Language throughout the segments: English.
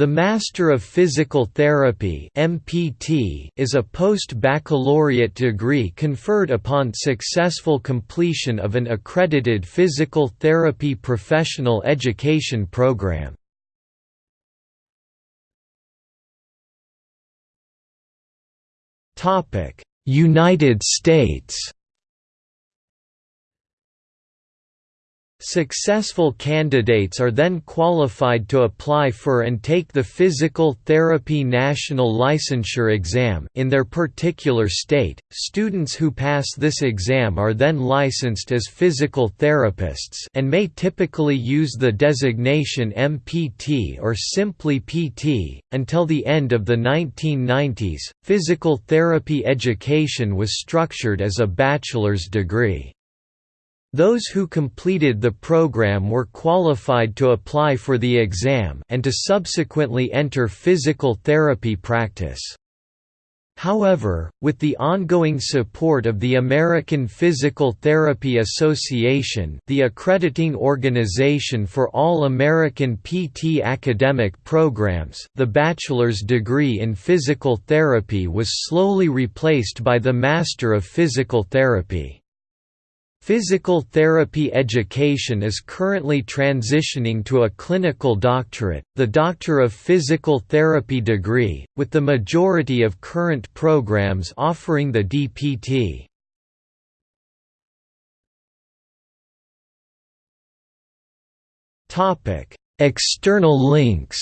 The Master of Physical Therapy (MPT) is a post-baccalaureate degree conferred upon successful completion of an accredited physical therapy professional education program. Topic: United States Successful candidates are then qualified to apply for and take the Physical Therapy National Licensure exam in their particular state. Students who pass this exam are then licensed as physical therapists and may typically use the designation MPT or simply PT. Until the end of the 1990s, physical therapy education was structured as a bachelor's degree. Those who completed the program were qualified to apply for the exam and to subsequently enter physical therapy practice. However, with the ongoing support of the American Physical Therapy Association the accrediting organization for all American PT academic programs the bachelor's degree in physical therapy was slowly replaced by the Master of Physical Therapy. Physical therapy education is currently transitioning to a clinical doctorate, the Doctor of Physical Therapy degree, with the majority of current programs offering the DPT. External links.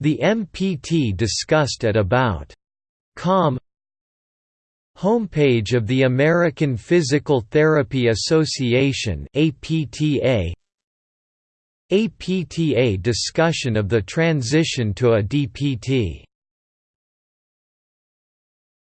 The MPT discussed at about. Com Homepage of the American Physical Therapy Association APTA APTA discussion of the transition to a DPT